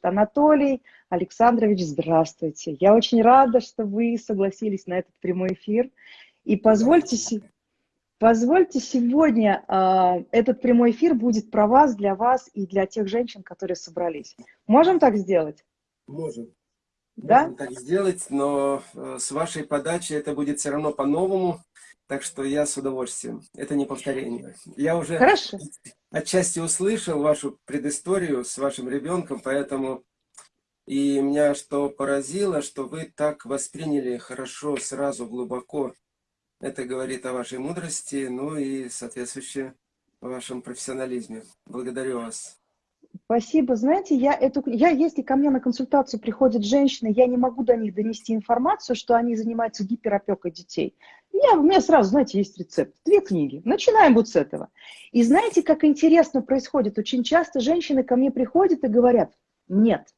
пишет Анатолий Александрович, здравствуйте. Я очень рада, что вы согласились на этот прямой эфир. И позвольте, позвольте сегодня э, этот прямой эфир будет про вас, для вас и для тех женщин, которые собрались. Можем так сделать? Можем. Да? Можем так сделать, но э, с вашей подачи это будет все равно по-новому. Так что я с удовольствием. Это не повторение. Я уже Хорошо. отчасти услышал вашу предысторию с вашим ребенком, поэтому... И меня что поразило, что вы так восприняли хорошо, сразу, глубоко. Это говорит о вашей мудрости, ну и соответствующе о вашем профессионализме. Благодарю вас. Спасибо. Знаете, я эту, я, если ко мне на консультацию приходят женщины, я не могу до них донести информацию, что они занимаются гиперопекой детей. Я, у меня сразу, знаете, есть рецепт. Две книги. Начинаем вот с этого. И знаете, как интересно происходит? Очень часто женщины ко мне приходят и говорят, нет,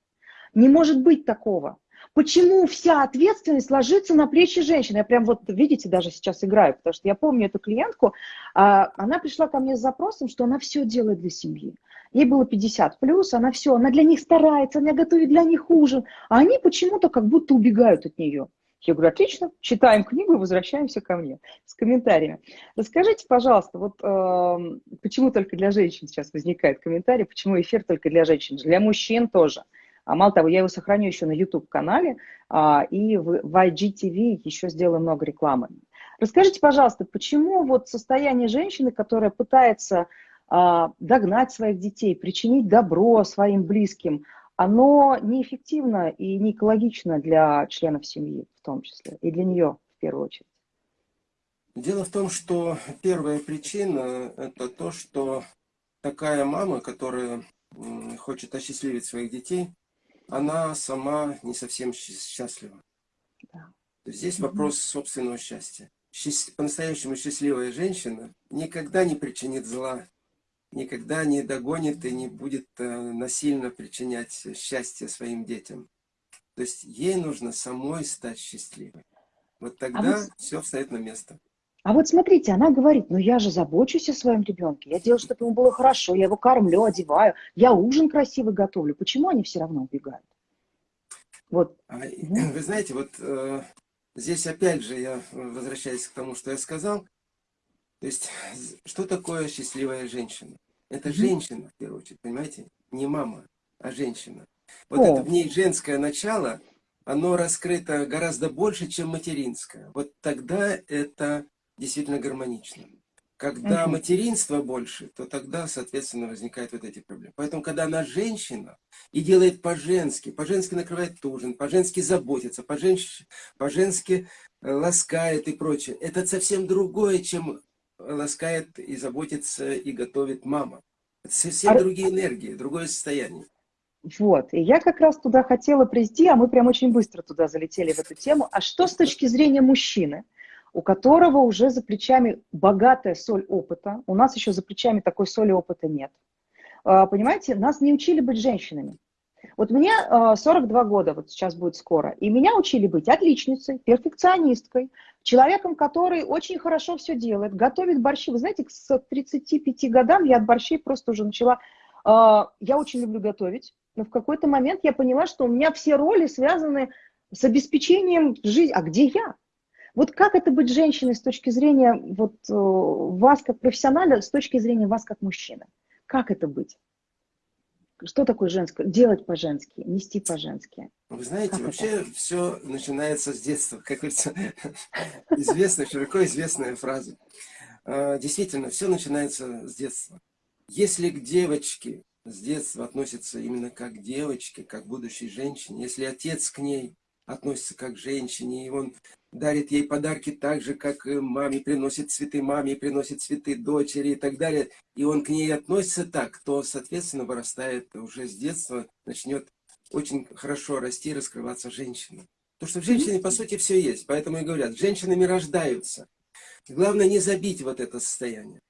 не может быть такого. Почему вся ответственность ложится на плечи женщины? Я прям вот, видите, даже сейчас играю, потому что я помню эту клиентку, а, она пришла ко мне с запросом, что она все делает для семьи. Ей было 50 плюс, она все, она для них старается, она готовит для них ужин, а они почему-то как будто убегают от нее. Я говорю, отлично, читаем книгу и возвращаемся ко мне с комментариями. Расскажите, пожалуйста, вот э, почему только для женщин сейчас возникает комментарий, почему эфир только для женщин, для мужчин тоже. А мало того, я его сохраню еще на YouTube-канале, а, и в, в IGTV еще сделаю много рекламы. Расскажите, пожалуйста, почему вот состояние женщины, которая пытается а, догнать своих детей, причинить добро своим близким, оно неэффективно и не экологично для членов семьи в том числе, и для нее в первую очередь. Дело в том, что первая причина – это то, что такая мама, которая хочет осчастливить своих детей, она сама не совсем счастлива. Да. Здесь вопрос собственного счастья. По-настоящему счастливая женщина никогда не причинит зла, никогда не догонит и не будет э, насильно причинять счастье своим детям. То есть ей нужно самой стать счастливой. Вот а тогда а вот... все встает на место. А вот смотрите, она говорит, ну я же забочусь о своем ребенке, я делаю, чтобы ему было хорошо, я его кормлю, одеваю, я ужин красивый готовлю. Почему они все равно убегают? Вот. А, вы знаете, вот э, здесь опять же я возвращаюсь к тому, что я сказал. То есть, что такое счастливая женщина? Это mm женщина, в первую очередь, понимаете? Не мама, а женщина. Вот О. это в ней женское начало, оно раскрыто гораздо больше, чем материнское. Вот тогда это действительно гармонично. Когда угу. материнства больше, то тогда, соответственно, возникают вот эти проблемы. Поэтому, когда она женщина и делает по-женски, по-женски накрывает ужин, по-женски заботится, по-женски по -женски ласкает и прочее, это совсем другое, чем ласкает и заботится и готовит мама. Это совсем а... другие энергии, другое состояние. Вот, и я как раз туда хотела прийти, а мы прям очень быстро туда залетели в эту тему. А что с точки зрения мужчины? у которого уже за плечами богатая соль опыта. У нас еще за плечами такой соли опыта нет. А, понимаете, нас не учили быть женщинами. Вот мне 42 а, года, вот сейчас будет скоро, и меня учили быть отличницей, перфекционисткой, человеком, который очень хорошо все делает, готовит борщи. Вы знаете, с 35 годам я от борщей просто уже начала... А, я очень люблю готовить, но в какой-то момент я поняла, что у меня все роли связаны с обеспечением жизни. А где я? Вот как это быть женщиной с точки зрения вот, э, вас как профессионала, с точки зрения вас как мужчины? Как это быть? Что такое женское? Делать по-женски, нести по-женски. Вы знаете, как вообще это? все начинается с детства. Как говорится, известная, широко известная фраза. А, действительно, все начинается с детства. Если к девочке с детства относятся именно как девочке, как будущей женщине, если отец к ней относится как к женщине, и он дарит ей подарки так же, как маме приносит цветы маме, приносит цветы дочери и так далее, и он к ней относится так, то, соответственно, вырастает уже с детства, начнет очень хорошо расти и раскрываться женщина. Потому что в женщине, по сути, все есть. Поэтому и говорят, женщинами рождаются. Главное не забить вот это состояние.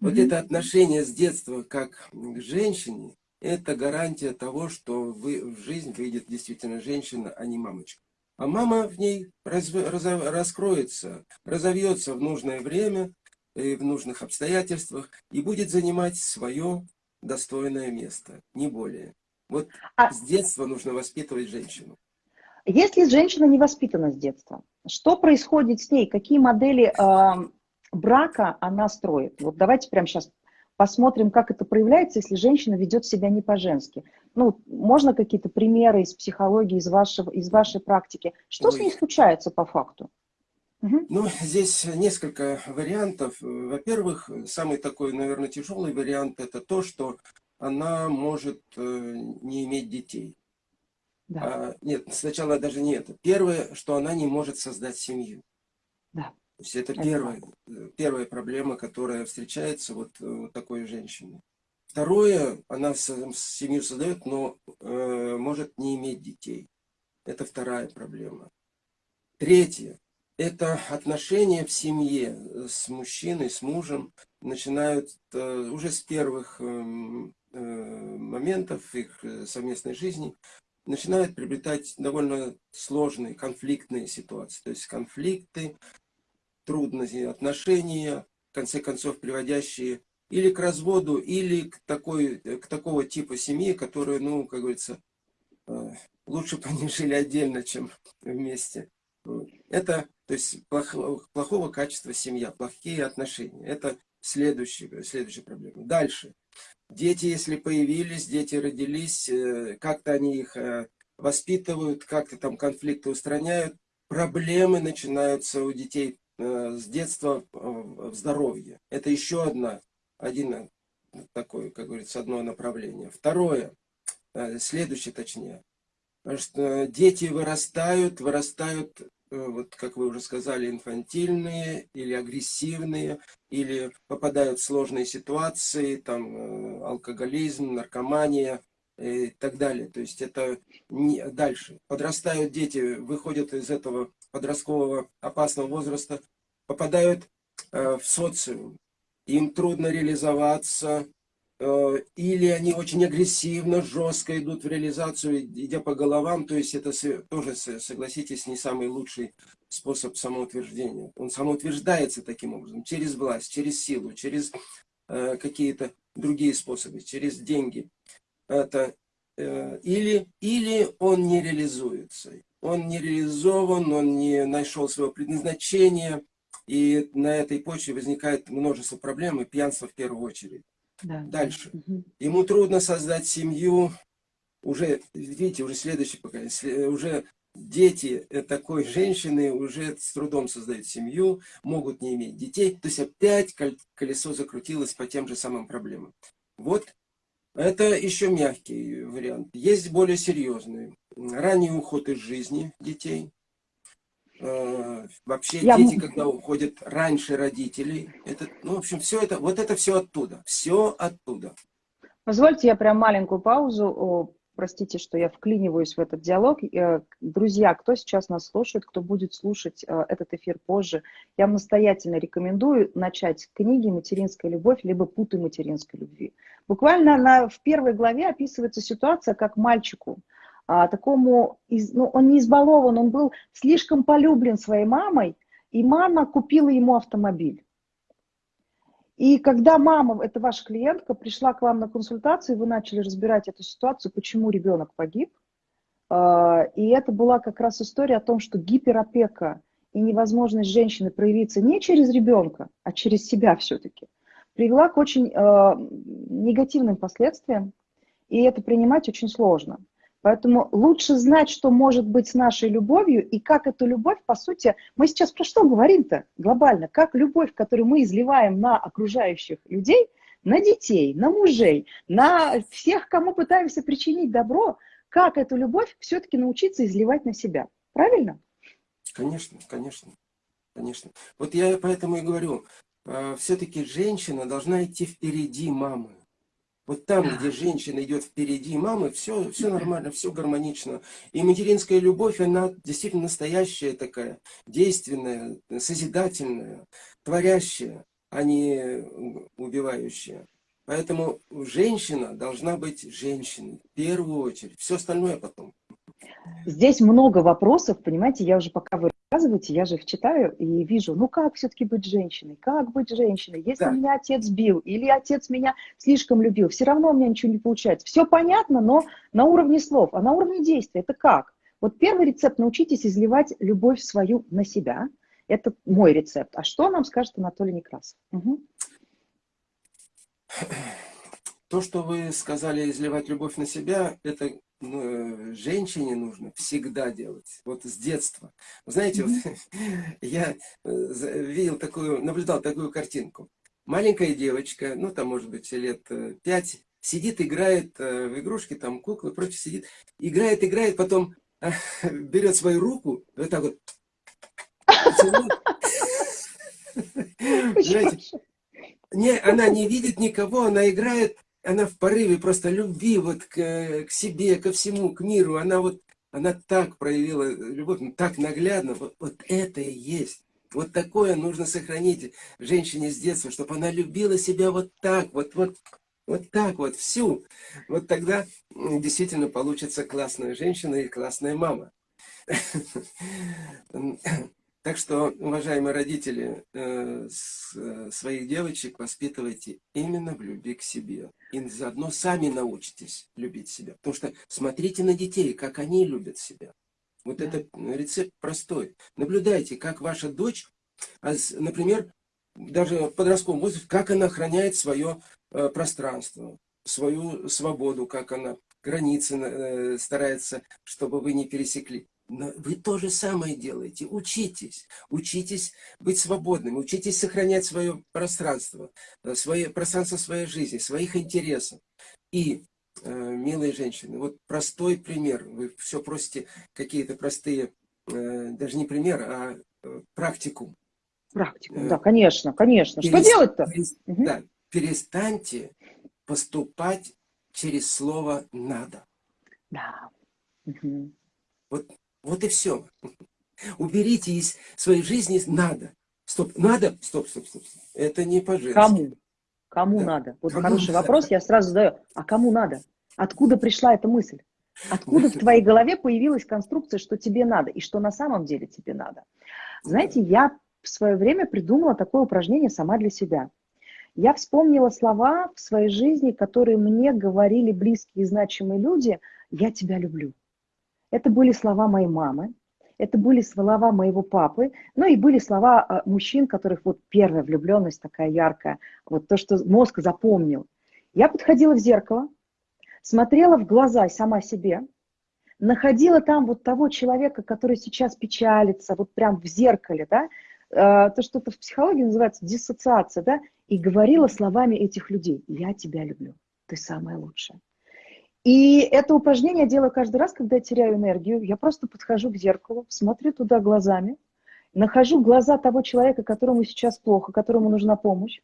Вот это отношение с детства как к женщине, это гарантия того, что вы, в жизнь выйдет действительно женщина, а не мамочка. А мама в ней раз, раз, раскроется, разовьется в нужное время, и в нужных обстоятельствах, и будет занимать свое достойное место, не более. Вот а... с детства нужно воспитывать женщину. Если женщина не воспитана с детства, что происходит с ней? Какие модели э, брака она строит? Вот давайте прямо сейчас посмотрим, как это проявляется, если женщина ведет себя не по-женски. Ну, можно какие-то примеры из психологии, из, вашего, из вашей практики? Что Ой. с ней случается по факту? Ну, здесь несколько вариантов. Во-первых, самый такой, наверное, тяжелый вариант – это то, что она может э, не иметь детей. Да. А, нет, сначала даже не это. Первое, что она не может создать семью. Да. То есть это, это первая, первая проблема, которая встречается вот э, такой женщины. Второе, она семью создает, но э, может не иметь детей. Это вторая проблема. Третье, это отношения в семье с мужчиной, с мужем начинают э, уже с первых эм, э, моментов их э, совместной жизни, начинают приобретать довольно сложные конфликтные ситуации. То есть конфликты, трудности, отношения, в конце концов, приводящие или к разводу, или к, такой, к такого типа семьи, которая, ну, как говорится, лучше бы они жили отдельно, чем вместе. Это то есть плохого, плохого качества семья, плохие отношения. Это следующая, следующая проблема. Дальше. Дети, если появились, дети родились, э, как-то они их э, воспитывают, как-то там конфликты устраняют. Проблемы начинаются у детей э, с детства в здоровье. Это еще одна, один такой, как говорится, одно направление. Второе, следующее точнее, что дети вырастают, вырастают Э, вот как вы уже сказали, инфантильные или агрессивные, или попадают в сложные ситуации, там э, алкоголизм, наркомания и так далее. То есть это не, дальше. Подрастают дети, выходят из этого подросткового опасного возраста, попадают э, в социум. Им трудно реализоваться, Э, или они очень агрессивно, жестко идут в реализацию, идя по головам, то есть это тоже, согласитесь, не самый лучший способ самоутверждения. Он самоутверждается таким образом, через власть, через силу, через э, какие-то другие способы, через деньги. Это, или, или он не реализуется, он не реализован, он не нашел своего предназначения, и на этой почве возникает множество проблем, и пьянство в первую очередь. Да. Дальше. Угу. Ему трудно создать семью. Уже, видите, уже следующий поколение, уже дети такой женщины уже с трудом создают семью, могут не иметь детей. То есть опять колесо закрутилось по тем же самым проблемам. Вот это еще мягкий вариант. Есть более серьезные. Ранний уход из жизни детей. Э, вообще я... дети, когда уходят раньше родителей, это, ну, в общем, все это, вот это все оттуда, все оттуда. Позвольте я прям маленькую паузу, О, простите, что я вклиниваюсь в этот диалог. Э, друзья, кто сейчас нас слушает, кто будет слушать э, этот эфир позже, я вам настоятельно рекомендую начать книги «Материнская любовь» либо «Путы материнской любви». Буквально на, в первой главе описывается ситуация, как мальчику, а, такому, ну, он не избалован, он был слишком полюблен своей мамой, и мама купила ему автомобиль. И когда мама, это ваша клиентка, пришла к вам на консультацию, вы начали разбирать эту ситуацию, почему ребенок погиб, а, и это была как раз история о том, что гиперопека и невозможность женщины проявиться не через ребенка, а через себя все-таки, привела к очень э, негативным последствиям, и это принимать очень сложно. Поэтому лучше знать, что может быть с нашей любовью, и как эту любовь, по сути, мы сейчас про что говорим-то глобально? Как любовь, которую мы изливаем на окружающих людей, на детей, на мужей, на всех, кому пытаемся причинить добро, как эту любовь все-таки научиться изливать на себя. Правильно? Конечно, конечно, конечно. Вот я поэтому и говорю, э, все-таки женщина должна идти впереди мамы. Вот там, где женщина идет впереди мамы, все, все нормально, все гармонично. И материнская любовь, она действительно настоящая такая, действенная, созидательная, творящая, а не убивающая. Поэтому женщина должна быть женщиной в первую очередь. Все остальное потом. Здесь много вопросов, понимаете, я уже пока вы рассказываете, я же их читаю и вижу, ну как все-таки быть женщиной, как быть женщиной, если да. меня отец бил или отец меня слишком любил, все равно у меня ничего не получается. Все понятно, но на уровне слов, а на уровне действия это как? Вот первый рецепт – научитесь изливать любовь свою на себя. Это мой рецепт. А что нам скажет Анатолий Некрасов? Угу. То, что вы сказали, изливать любовь на себя, это ну, женщине нужно всегда делать, вот с детства. Вы знаете, mm -hmm. вот, я э, видел такую, наблюдал такую картинку. Маленькая девочка, ну там может быть лет э, пять, сидит, играет э, в игрушки, там куклы, прочее, сидит, играет, играет, потом берет свою руку, вот так вот, Знаете, не, она не видит никого, она играет она в порыве просто любви вот к, к себе, ко всему, к миру. Она вот, она так проявила любовь, ну, так наглядно. Вот, вот это и есть. Вот такое нужно сохранить женщине с детства, чтобы она любила себя вот так, вот, вот, вот так вот, всю. Вот тогда действительно получится классная женщина и классная мама. Так что, уважаемые родители, э, э, своих девочек воспитывайте именно в любви к себе. И заодно сами научитесь любить себя. Потому что смотрите на детей, как они любят себя. Вот да. это рецепт простой. Наблюдайте, как ваша дочь, а например, даже в подростковом возрасте, как она охраняет свое э, пространство, свою свободу, как она границы старается, чтобы вы не пересекли. Вы то же самое делаете. Учитесь. Учитесь быть свободными. Учитесь сохранять свое пространство. Э, свое, пространство своей жизни, своих интересов. И, э, милые женщины, вот простой пример. Вы все просите какие-то простые, э, даже не пример, а практику. Практику, да, конечно, конечно. Перест... Что делать-то? Перест... Угу. Да, перестаньте поступать через слово «надо». Да. Угу. Вот вот и все. Уберите из своей жизни «надо». Стоп, надо? Стоп, стоп, стоп. Это не по-женски. Кому? Кому да. надо? Вот кому хороший надо? вопрос, я сразу задаю. А кому надо? Откуда пришла эта мысль? Откуда в твоей голове появилась конструкция, что тебе надо и что на самом деле тебе надо? Знаете, я в свое время придумала такое упражнение сама для себя. Я вспомнила слова в своей жизни, которые мне говорили близкие и значимые люди «я тебя люблю». Это были слова моей мамы, это были слова моего папы, ну и были слова а, мужчин, которых вот первая влюбленность такая яркая, вот то, что мозг запомнил. Я подходила в зеркало, смотрела в глаза сама себе, находила там вот того человека, который сейчас печалится, вот прям в зеркале, да, а, то, что это в психологии называется диссоциация, да, и говорила словами этих людей, я тебя люблю, ты самая лучшая. И это упражнение я делаю каждый раз, когда я теряю энергию. Я просто подхожу к зеркалу, смотрю туда глазами, нахожу глаза того человека, которому сейчас плохо, которому нужна помощь,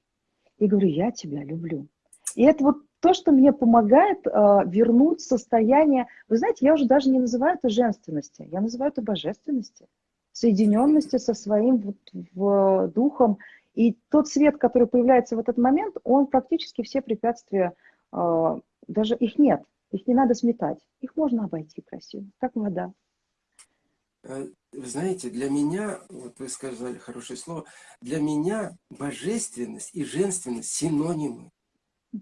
и говорю, я тебя люблю. И это вот то, что мне помогает э, вернуть состояние, вы знаете, я уже даже не называю это женственности, я называю это божественности, соединенности со своим вот, в, духом. И тот свет, который появляется в этот момент, он практически все препятствия, э, даже их нет. Их не надо сметать, их можно обойти красиво, как вода. Э, вы знаете, для меня, вот вы сказали хорошее слово, для меня божественность и женственность синонимы.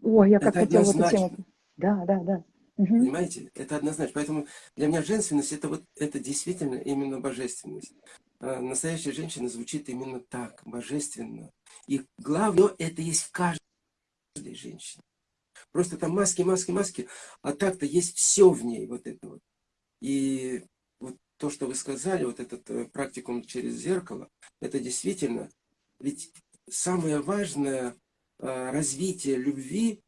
Ой, я как это хотела эту тему. Да, да, да. Угу. Понимаете? Это однозначно. Поэтому для меня женственность это вот это действительно именно божественность. Э, настоящая женщина звучит именно так, божественно. И главное, это есть в каждой женщине. Просто там маски, маски, маски, а так-то есть все в ней, вот это вот. И вот то, что вы сказали, вот этот э, практикум через зеркало, это действительно, ведь самое важное э, развитие любви,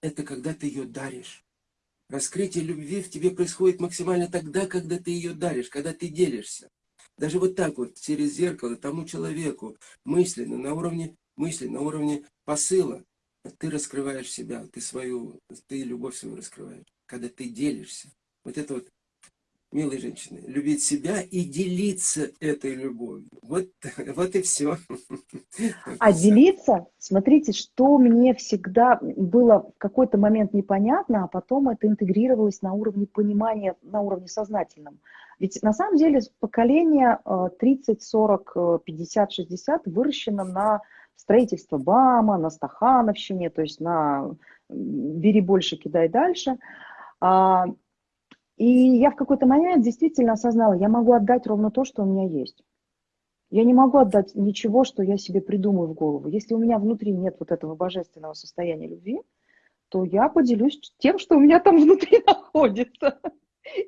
это когда ты ее даришь. Раскрытие любви в тебе происходит максимально тогда, когда ты ее даришь, когда ты делишься. Даже вот так вот, через зеркало, тому человеку, мысленно, на уровне мысли, на уровне посыла, ты раскрываешь себя, ты свою, ты любовь свою раскрываешь, когда ты делишься. Вот это вот милые женщины, любить себя и делиться этой любовью. Вот, вот и все. А делиться, смотрите, что мне всегда было в какой-то момент непонятно, а потом это интегрировалось на уровне понимания, на уровне сознательном. Ведь на самом деле поколение 30, 40, 50, 60 выращено на строительство БАМа, на Стахановщине, то есть на бери больше, кидай дальше. А, и я в какой-то момент действительно осознала, я могу отдать ровно то, что у меня есть. Я не могу отдать ничего, что я себе придумаю в голову. Если у меня внутри нет вот этого божественного состояния любви, то я поделюсь тем, что у меня там внутри находится.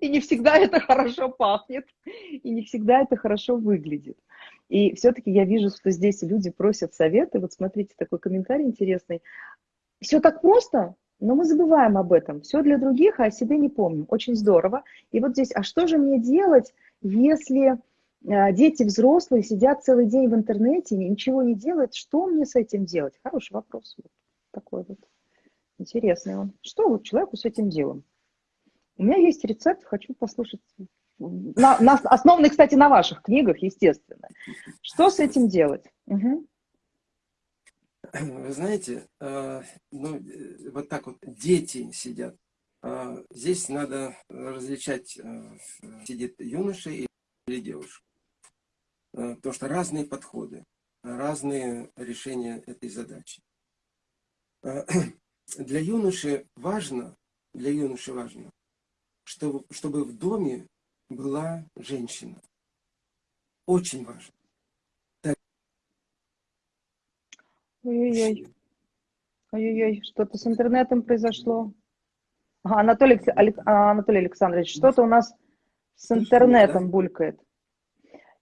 И не всегда это хорошо пахнет, и не всегда это хорошо выглядит. И все-таки я вижу, что здесь люди просят советы. Вот смотрите, такой комментарий интересный. Все так просто, но мы забываем об этом. Все для других, а о себе не помним. Очень здорово. И вот здесь, а что же мне делать, если э, дети взрослые сидят целый день в интернете, ничего не делают? Что мне с этим делать? Хороший вопрос. Вот такой вот интересный он. Что вот человеку с этим делом? У меня есть рецепт, хочу послушать. На, на, основанный, кстати, на ваших книгах, естественно. Что с этим делать? Угу. Вы знаете, э, ну, э, вот так вот дети сидят. Э, здесь надо различать, сидит юноша или девушка. Потому что разные подходы, разные решения этой задачи. Для юноши важно, для юноши важно, чтобы, чтобы в доме была женщина. Очень важно. Ой-ой-ой. Ой-ой-ой, что-то с интернетом произошло. Ага, Анатолий, а, Анатолий Александрович, что-то у нас с интернетом булькает.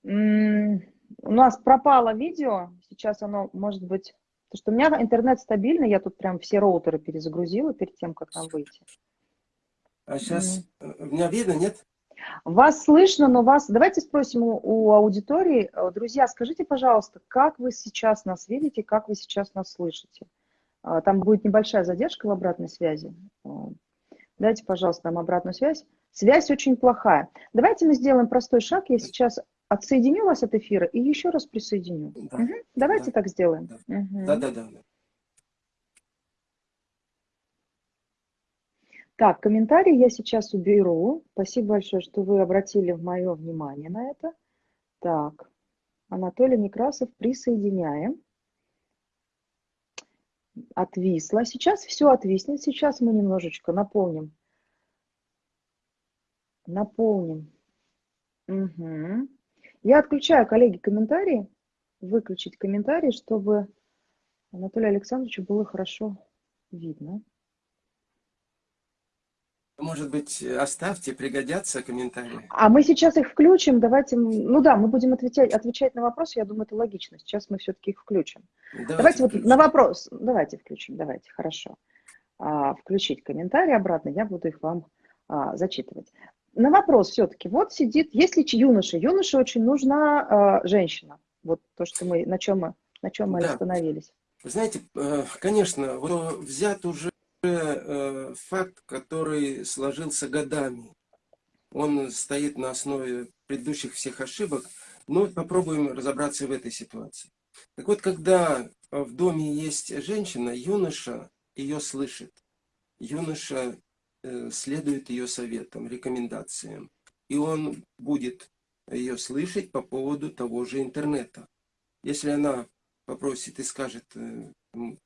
У нас пропало видео, сейчас оно может быть... Потому что у меня интернет стабильный, я тут прям все роутеры перезагрузила перед тем, как нам выйти. А сейчас mm. меня видно, нет? Вас слышно, но вас... Давайте спросим у, у аудитории. Э, друзья, скажите, пожалуйста, как вы сейчас нас видите, как вы сейчас нас слышите? А, там будет небольшая задержка в обратной связи. Э, дайте, пожалуйста, нам обратную связь. Связь очень плохая. Давайте мы сделаем простой шаг. Я сейчас отсоединю вас от эфира и еще раз присоединю. Да. Угу. Давайте да. так сделаем. Да, угу. да, да. да. Так, комментарий я сейчас уберу. Спасибо большое, что вы обратили мое внимание на это. Так, Анатолий Некрасов, присоединяем. Отвисло. Сейчас все отвиснет. Сейчас мы немножечко наполним. Наполним. Угу. Я отключаю, коллеги, комментарии. Выключить комментарии, чтобы Анатолию Александровичу было хорошо видно. Может быть, оставьте, пригодятся комментарии. А мы сейчас их включим. Давайте, ну да, мы будем отвечать, отвечать на вопросы. Я думаю, это логично. Сейчас мы все-таки их включим. Давайте, давайте вот на вопрос. Давайте включим. Давайте, хорошо. А, включить комментарии обратно. Я буду их вам а, зачитывать. На вопрос все-таки. Вот сидит, если юноша, юноше очень нужна а, женщина. Вот то, что мы, на чем мы, на чем мы да. остановились. Знаете, э, конечно, взят уже факт, который сложился годами. Он стоит на основе предыдущих всех ошибок, но попробуем разобраться в этой ситуации. Так вот, когда в доме есть женщина, юноша ее слышит. Юноша э, следует ее советам, рекомендациям. И он будет ее слышать по поводу того же интернета. Если она попросит и скажет, э,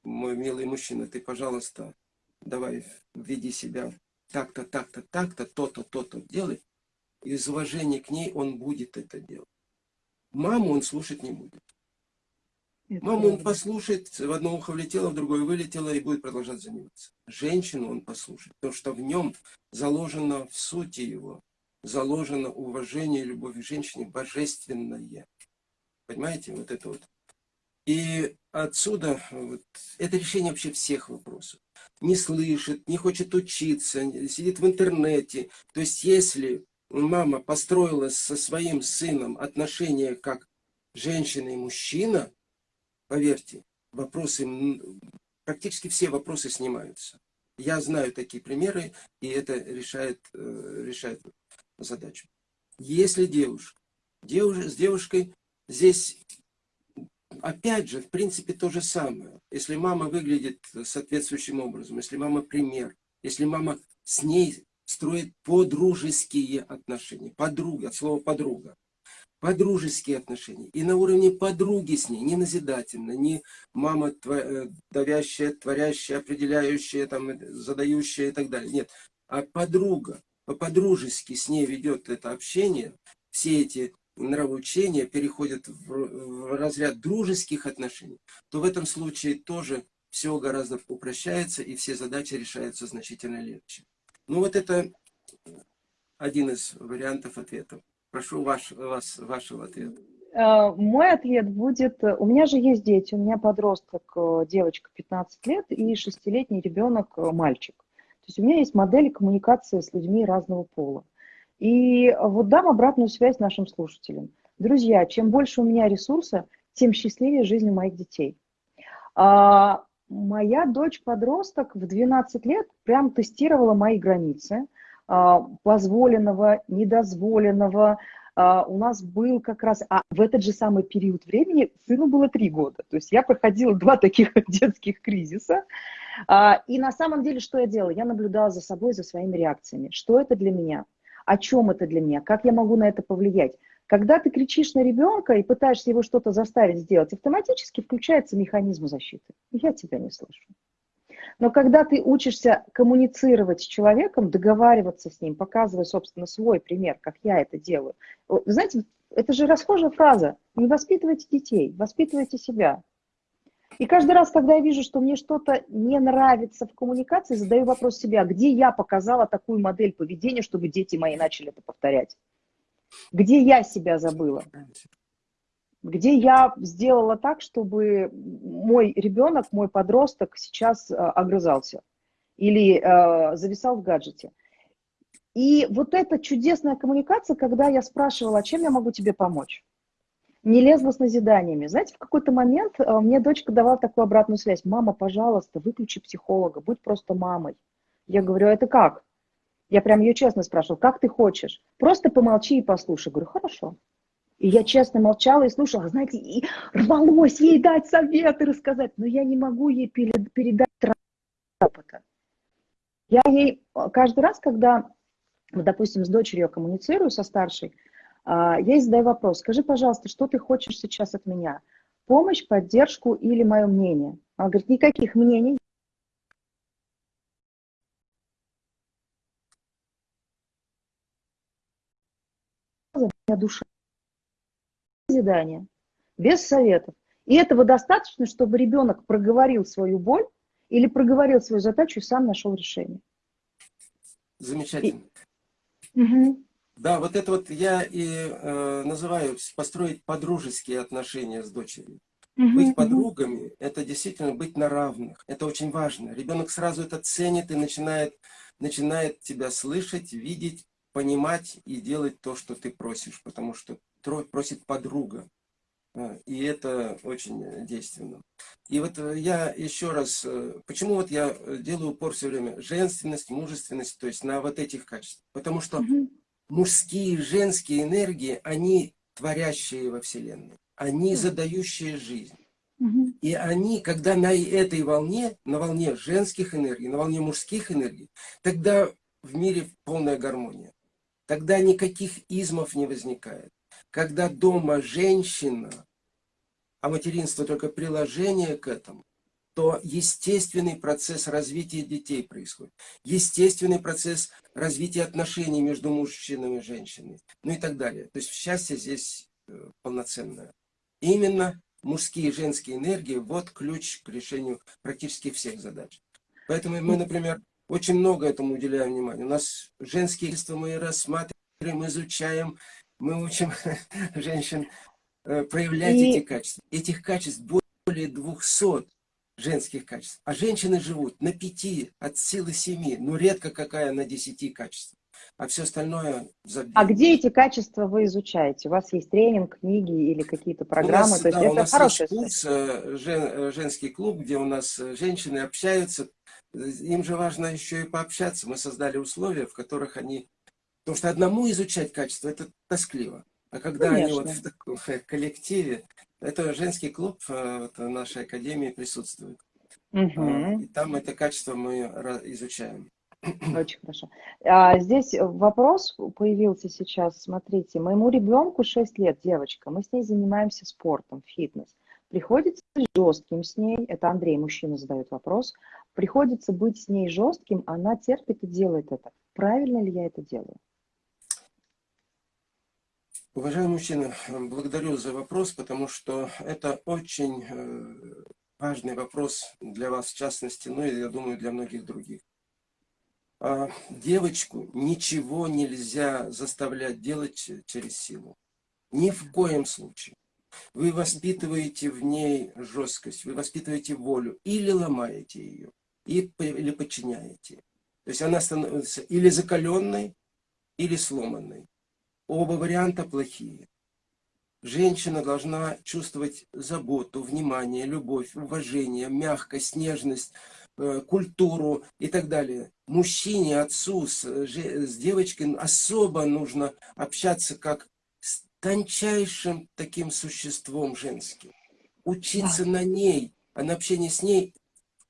мой милый мужчина, ты, пожалуйста, давай, веди себя так-то, так-то, так-то, то-то, то-то делай. Из уважения к ней он будет это делать. Маму он слушать не будет. Это Маму он послушает, в одно ухо влетело, в другое вылетело и будет продолжать заниматься. Женщину он послушает, потому что в нем заложено в сути его, заложено уважение и любовь к женщине божественное. Понимаете, вот это вот. И отсюда вот, это решение вообще всех вопросов не слышит, не хочет учиться, сидит в интернете. То есть если мама построила со своим сыном отношения как женщина и мужчина, поверьте, вопросы, практически все вопросы снимаются. Я знаю такие примеры, и это решает, э, решает. задачу. Если девушка, девуш, с девушкой здесь, опять же, в принципе, то же самое. Если мама выглядит соответствующим образом, если мама пример, если мама с ней строит подружеские отношения, подруга, от слова подруга, подружеские отношения. И на уровне подруги с ней, не назидательно, не мама э, давящая, творящая, определяющая, там, задающая и так далее. Нет, а подруга, по-подружески с ней ведет это общение, все эти нравоучения переходят в, в разряд дружеских отношений, то в этом случае тоже все гораздо упрощается и все задачи решаются значительно легче. Ну вот это один из вариантов ответов. Прошу ваш, вас, вашего ответа. Э, мой ответ будет, у меня же есть дети, у меня подросток, э, девочка 15 лет и шестилетний ребенок, э, мальчик. То есть у меня есть модель коммуникации с людьми разного пола. И вот дам обратную связь нашим слушателям. Друзья, чем больше у меня ресурса, тем счастливее жизнь у моих детей. А, моя дочь-подросток в 12 лет прям тестировала мои границы а, позволенного, недозволенного. А, у нас был как раз, а в этот же самый период времени сыну было 3 года. То есть я проходила два таких детских кризиса. А, и на самом деле, что я делала? Я наблюдала за собой, за своими реакциями. Что это для меня? О чем это для меня? Как я могу на это повлиять? Когда ты кричишь на ребенка и пытаешься его что-то заставить сделать, автоматически включается механизм защиты. Я тебя не слышу. Но когда ты учишься коммуницировать с человеком, договариваться с ним, показывая, собственно, свой пример, как я это делаю. Знаете, это же расхожая фраза. Не воспитывайте детей, воспитывайте себя. И каждый раз, когда я вижу, что мне что-то не нравится в коммуникации, задаю вопрос себе, а где я показала такую модель поведения, чтобы дети мои начали это повторять? Где я себя забыла? Где я сделала так, чтобы мой ребенок, мой подросток сейчас э, огрызался или э, зависал в гаджете? И вот эта чудесная коммуникация, когда я спрашивала, а чем я могу тебе помочь? Не лезла с назиданиями. Знаете, в какой-то момент э, мне дочка давала такую обратную связь. Мама, пожалуйста, выключи психолога, будь просто мамой. Я говорю, а это как? Я прям ее честно спрашивала, как ты хочешь? Просто помолчи и послушай. Говорю, хорошо. И я честно молчала и слушала, знаете, и рвалось ей дать советы, рассказать, но я не могу ей передать опыта. Я ей э, каждый раз, когда, допустим, с дочерью коммуницирую, со старшей, я ей задаю вопрос, скажи, пожалуйста, что ты хочешь сейчас от меня? Помощь, поддержку или мое мнение? Она говорит, никаких мнений. душа. Задание. Без советов. И этого достаточно, чтобы ребенок проговорил свою боль или проговорил свою задачу и сам нашел решение. Замечательно. И... Угу. Да, вот это вот я и э, называю построить подружеские отношения с дочерью. Угу, быть подругами угу. – это действительно быть на равных. Это очень важно. Ребенок сразу это ценит и начинает, начинает тебя слышать, видеть, понимать и делать то, что ты просишь, потому что просит подруга. А, и это очень действенно. И вот э, я еще раз, э, почему вот я делаю упор все время, женственность, мужественность, то есть на вот этих качествах. Потому что угу мужские и женские энергии, они творящие во Вселенной, они задающие жизнь. И они, когда на этой волне, на волне женских энергий, на волне мужских энергий, тогда в мире полная гармония. Тогда никаких измов не возникает. Когда дома женщина, а материнство только приложение к этому, то естественный процесс развития детей происходит. Естественный процесс развития отношений между мужчиной и женщиной. Ну и так далее. То есть счастье здесь э, полноценное. Именно мужские и женские энергии – вот ключ к решению практически всех задач. Поэтому мы, например, очень много этому уделяем внимания. У нас женские чувства мы рассматриваем, изучаем, мы учим женщин э, проявлять и... эти качества. Этих качеств более 200 женских качеств. А женщины живут на пяти, от силы семи, но редко какая на десяти качеств. А все остальное забито. А где эти качества вы изучаете? У вас есть тренинг, книги или какие-то программы? У нас, То есть да, это у нас есть курс, э, жен, э, женский клуб, где у нас э, женщины общаются. Им же важно еще и пообщаться. Мы создали условия, в которых они Потому что одному изучать качество, это тоскливо. А когда Конечно. они вот в таком коллективе, это женский клуб э, в нашей академии присутствует. Угу. И там это качество мы изучаем. Очень хорошо. А, здесь вопрос появился сейчас. Смотрите, моему ребенку 6 лет, девочка. Мы с ней занимаемся спортом, фитнес. Приходится жестким с ней. Это Андрей, мужчина, задает вопрос. Приходится быть с ней жестким, она терпит и делает это. Правильно ли я это делаю? Уважаемый мужчина, благодарю за вопрос, потому что это очень э, важный вопрос для вас в частности, ну и, я думаю, для многих других. А, девочку ничего нельзя заставлять делать через силу. Ни в коем случае. Вы воспитываете в ней жесткость, вы воспитываете волю или ломаете ее, или подчиняете. То есть она становится или закаленной, или сломанной. Оба варианта плохие. Женщина должна чувствовать заботу, внимание, любовь, уважение, мягкость, нежность, э, культуру и так далее. Мужчине, отцу с, с девочкой особо нужно общаться как с тончайшим таким существом женским. Учиться да. на ней, а на общении с ней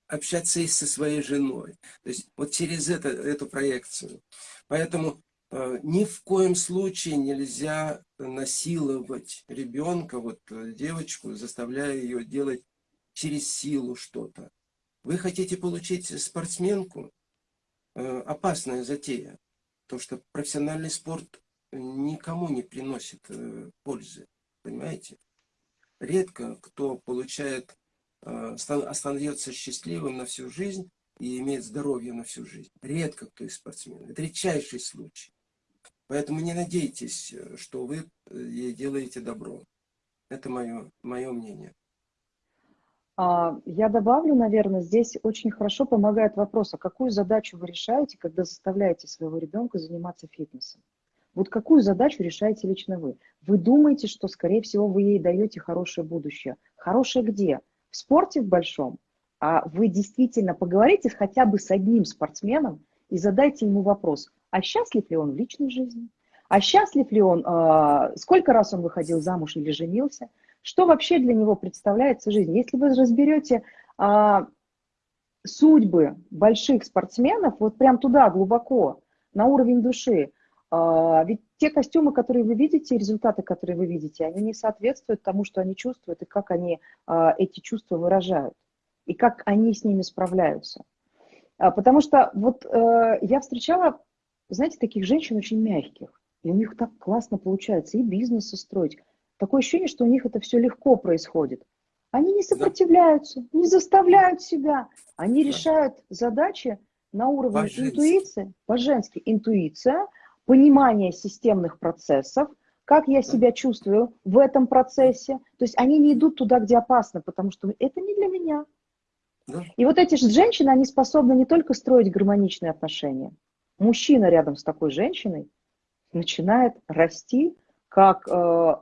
общаться и со своей женой. То есть вот через это, эту проекцию. Поэтому Э, ни в коем случае нельзя насиловать ребенка, вот э, девочку, заставляя ее делать через силу что-то. Вы хотите получить спортсменку? Э, опасная затея. То, что профессиональный спорт никому не приносит пользы. Понимаете? Редко кто получает, остается счастливым на всю жизнь и имеет здоровье на всю жизнь. Редко кто из спортсменов. Это редчайший случай. Поэтому не надейтесь, э, что вы э, ей делаете добро. Это мое, мое мнение. А, я добавлю, наверное, здесь очень хорошо помогает вопрос, а какую задачу вы решаете, когда заставляете своего ребенка заниматься фитнесом? Вот какую задачу решаете лично вы? Вы думаете, что, скорее всего, вы ей даете хорошее будущее. Хорошее где? В спорте в большом? А вы действительно поговорите хотя бы с одним спортсменом и задайте ему вопрос, а счастлив ли он в личной жизни, а счастлив ли он, э, сколько раз он выходил замуж или женился, что вообще для него представляется жизнь. Если вы разберете э, судьбы больших спортсменов, вот прям туда, глубоко, на уровень души, э, ведь те костюмы, которые вы видите, результаты, которые вы видите, они не соответствуют тому, что они чувствуют, и как они эти чувства выражают, и как они с ними справляются. Потому что вот э, я встречала знаете, таких женщин очень мягких. И у них так классно получается и бизнес строить. Такое ощущение, что у них это все легко происходит. Они не сопротивляются, да. не заставляют себя. Они да. решают задачи на уровне по интуиции, по-женски интуиция, понимание системных процессов, как я да. себя чувствую в этом процессе. То есть они не идут туда, где опасно, потому что это не для меня. Да. И вот эти женщины, они способны не только строить гармоничные отношения, мужчина рядом с такой женщиной начинает расти как, э,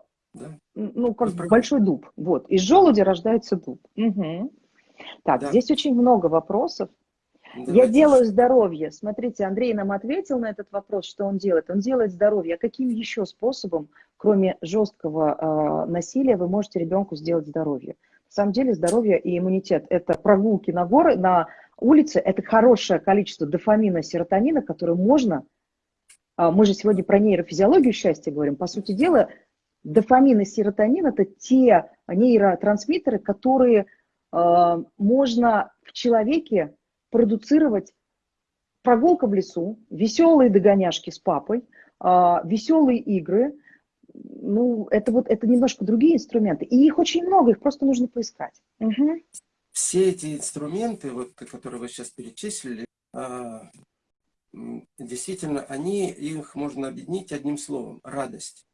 ну, как большой дуб. Вот. Из желуди рождается дуб. Угу. Так, да. здесь очень много вопросов. Давайте. Я делаю здоровье. Смотрите, Андрей нам ответил на этот вопрос, что он делает. Он делает здоровье. А каким еще способом, кроме жесткого э, насилия, вы можете ребенку сделать здоровье? На самом деле здоровье и иммунитет – это прогулки на горы, на улице – это хорошее количество дофамина, серотонина, которое можно, а, мы же сегодня про нейрофизиологию счастья говорим, по сути дела, дофамин и серотонин – это те нейротрансмиттеры, которые э, можно в человеке продуцировать прогулка в лесу, веселые догоняшки с папой, э, веселые игры. Ну, это вот это немножко другие инструменты. И их очень много, их просто нужно поискать. Угу все эти инструменты, вот, которые вы сейчас перечислили, а, действительно, они, их можно объединить одним словом – радость.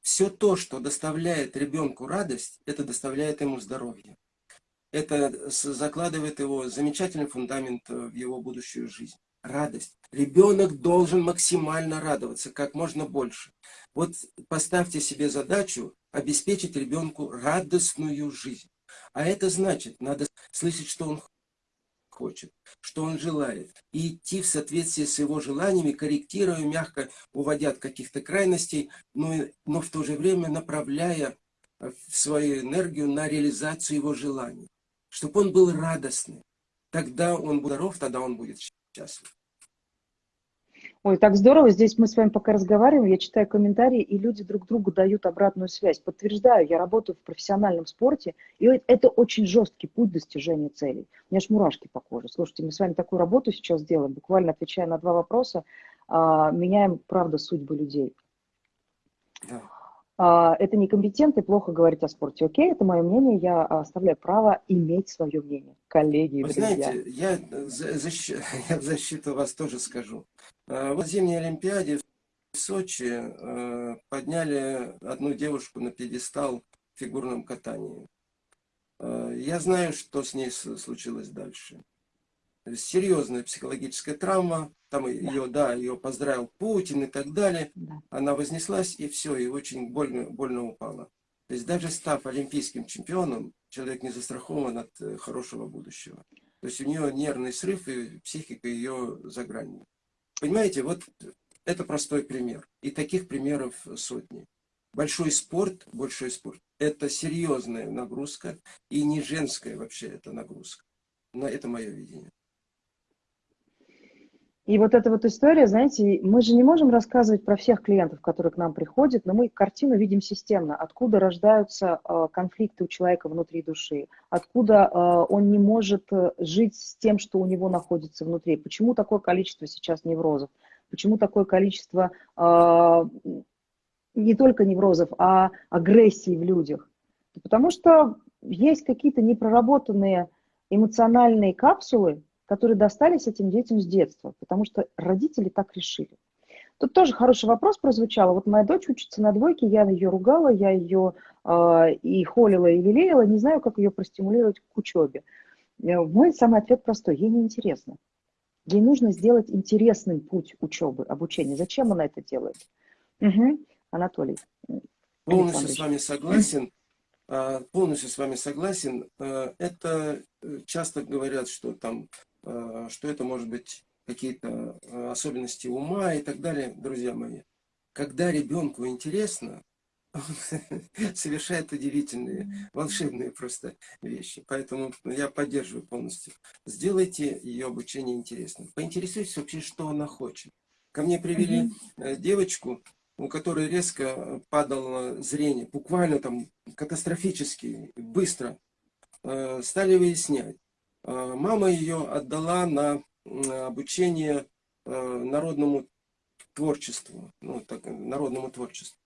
Все то, что доставляет ребенку радость, это доставляет ему здоровье. Это закладывает его замечательный фундамент в его будущую жизнь. Радость. Ребенок должен максимально радоваться, как можно больше. Вот поставьте себе задачу обеспечить ребенку радостную жизнь. А это значит, надо слышать, что он хочет, что он желает, и идти в соответствии с его желаниями, корректируя, мягко уводя от каких-то крайностей, но, но в то же время направляя э, свою энергию на реализацию его желаний, чтобы он был радостный. Тогда он будет здоров, тогда он будет счастлив. Ой, так здорово. Здесь мы с вами пока разговариваем, я читаю комментарии, и люди друг другу дают обратную связь. Подтверждаю, я работаю в профессиональном спорте, и это очень жесткий путь достижения целей. У меня аж мурашки по коже. Слушайте, мы с вами такую работу сейчас делаем, буквально отвечая на два вопроса, а, меняем, правда, судьбы людей. А, это некомпетентно и плохо говорить о спорте. Окей, это мое мнение, я оставляю право иметь свое мнение. Коллеги, Вы друзья. знаете, я, защ... я в защиту вас тоже скажу. А, в зимней Олимпиаде в Сочи а, подняли одну девушку на пьедестал в фигурном катании. Я знаю, что с ней случилось дальше серьезная психологическая травма, там ее, да, ее поздравил Путин и так далее, да. она вознеслась и все, и очень больно, больно упала. То есть даже став олимпийским чемпионом, человек не застрахован от э, хорошего будущего. То есть у нее нервный срыв и психика ее за гранью. Понимаете, вот это простой пример. И таких примеров сотни. Большой спорт, большой спорт, это серьезная нагрузка и не женская вообще это нагрузка. Но это мое видение. И вот эта вот история, знаете, мы же не можем рассказывать про всех клиентов, которые к нам приходят, но мы картину видим системно, откуда рождаются э, конфликты у человека внутри души, откуда э, он не может э, жить с тем, что у него находится внутри, почему такое количество сейчас неврозов, почему такое количество не только неврозов, а агрессии в людях. Потому что есть какие-то непроработанные эмоциональные капсулы, которые достались этим детям с детства, потому что родители так решили. Тут тоже хороший вопрос прозвучал. Вот моя дочь учится на двойке, я ее ругала, я ее э, и холила, и лелеяла, не знаю, как ее простимулировать к учебе. Э, мой самый ответ простой, ей неинтересно. Ей нужно сделать интересным путь учебы, обучения. Зачем она это делает? Угу. Анатолий. Полностью с вами согласен. А, полностью с вами согласен. Это э, часто говорят, что там что это может быть какие-то э, особенности ума и так далее, друзья мои. Когда ребенку интересно, он совершает удивительные, волшебные просто вещи. Поэтому я поддерживаю полностью. Сделайте ее обучение интересным. Поинтересуйтесь вообще, что она хочет. Ко мне привели э, девочку, у которой резко падало зрение, буквально там катастрофически, быстро. Стали выяснять. Э, мама ее отдала на обучение э, народному творчеству, ну, так, народному творчеству.